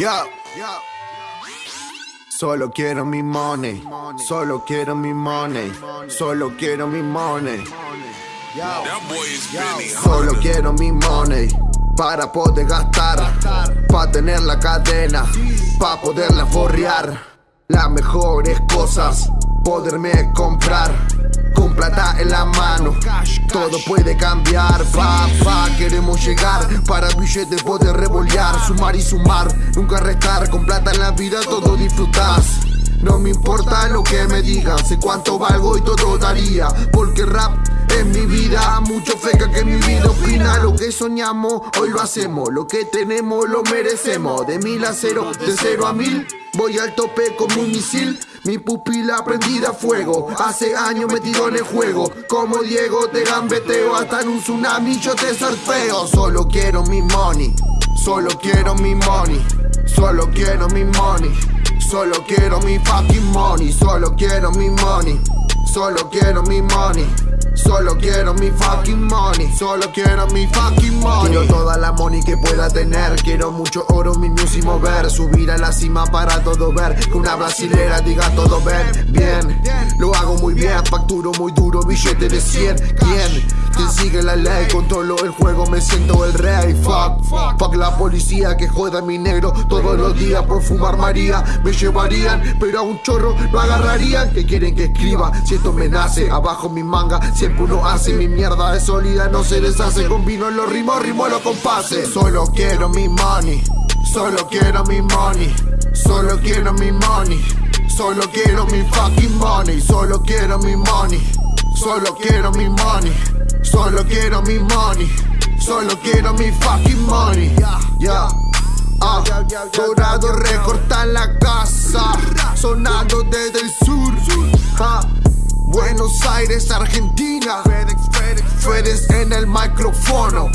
Yo. Solo quiero mi money, solo quiero mi money, solo quiero mi money. Solo quiero mi money. Para poder gastar, para tener la cadena, para poderla forrear. Las mejores cosas, poderme comprar plata en la mano. Todo puede cambiar, papá. Queremos llegar para billetes poder revolear, sumar y sumar, nunca restar. Con plata en la vida todo disfrutas. No me importa lo que me digan, sé cuánto valgo y todo daría. Porque rap es mi vida, mucho feca que mi vida opina. Lo que soñamos, hoy lo hacemos. Lo que tenemos, lo merecemos. De mil a cero, de cero a mil. Voy al tope como un misil, mi pupila prendida a fuego. Hace años metido en el juego, como Diego te gambeteo. Hasta en un tsunami yo te sorteo. Solo quiero mi money, solo quiero mi money, solo quiero mi money. Solo quiero mi fucking money, solo quiero mi money, solo quiero mi money. Solo quiero mi fucking money, solo quiero mi fucking money. Quiero toda la money que pueda tener, quiero mucho oro, mi music mover, subir a la cima para todo ver, que una brasilera diga todo ver, bien, lo hago muy bien, facturo muy duro, billete de 100, ¿quién? ¿Quién sigue la ley? Controlo el juego, me siento el rey, fuck, fuck la policía que joda a mi negro. Todos los días por fumar María, me llevarían, pero a un chorro lo agarrarían, que quieren que escriba, si esto me nace, abajo mi manga, Siempre uno hace mi mierda. Es sólida, no se deshace en los ritmos, ritmo los compases. Solo quiero mi money, solo quiero mi money Solo quiero mi money, solo quiero mi fucking money Solo quiero mi money, solo quiero mi money. Solo quiero mi money, solo quiero mi fucking money. Ya, ah, dorado recorta la casa. Sonando desde el sur. Buenos Aires, Argentina. FedEx en el micrófono.